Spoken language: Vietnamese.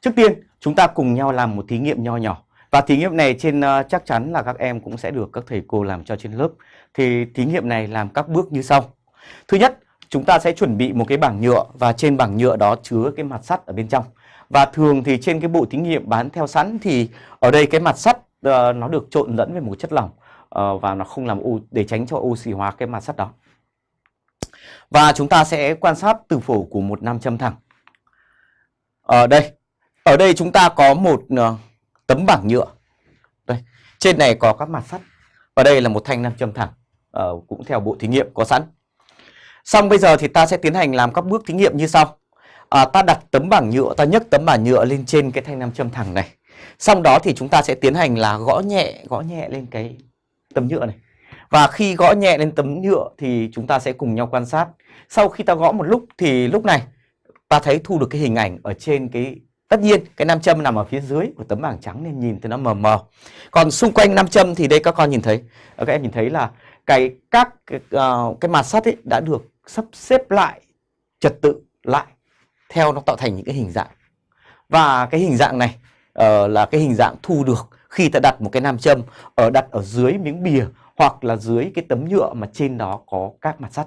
Trước tiên chúng ta cùng nhau làm một thí nghiệm nho nhỏ và thí nghiệm này trên uh, chắc chắn là các em cũng sẽ được các thầy cô làm cho trên lớp. Thì thí nghiệm này làm các bước như sau. Thứ nhất, chúng ta sẽ chuẩn bị một cái bảng nhựa và trên bảng nhựa đó chứa cái mặt sắt ở bên trong. Và thường thì trên cái bộ thí nghiệm bán theo sẵn thì ở đây cái mặt sắt uh, nó được trộn lẫn với một chất lỏng uh, và nó không làm u để tránh cho oxy hóa cái mặt sắt đó. Và chúng ta sẽ quan sát từ phổ của một nam châm thẳng. Ở đây, ở đây chúng ta có một uh, tấm bảng nhựa. Đây, trên này có các mặt sắt và đây là một thanh nam châm thẳng, uh, cũng theo bộ thí nghiệm có sẵn. Xong bây giờ thì ta sẽ tiến hành làm các bước thí nghiệm như sau. À, ta đặt tấm bảng nhựa, ta nhấc tấm bảng nhựa lên trên cái thanh nam châm thẳng này. Xong đó thì chúng ta sẽ tiến hành là gõ nhẹ, gõ nhẹ lên cái tấm nhựa này. Và khi gõ nhẹ lên tấm nhựa thì chúng ta sẽ cùng nhau quan sát. Sau khi ta gõ một lúc thì lúc này ta thấy thu được cái hình ảnh ở trên cái Tất nhiên cái nam châm nằm ở phía dưới của tấm bảng trắng nên nhìn thì nó mờ mờ. Còn xung quanh nam châm thì đây các con nhìn thấy, ờ, các em nhìn thấy là cái các ờ, cái, uh, cái mặt sắt ấy đã được sắp xếp lại trật tự lại theo nó tạo thành những cái hình dạng. Và cái hình dạng này uh, là cái hình dạng thu được khi ta đặt một cái nam châm ở đặt ở dưới miếng bìa hoặc là dưới cái tấm nhựa mà trên đó có các mặt sắt.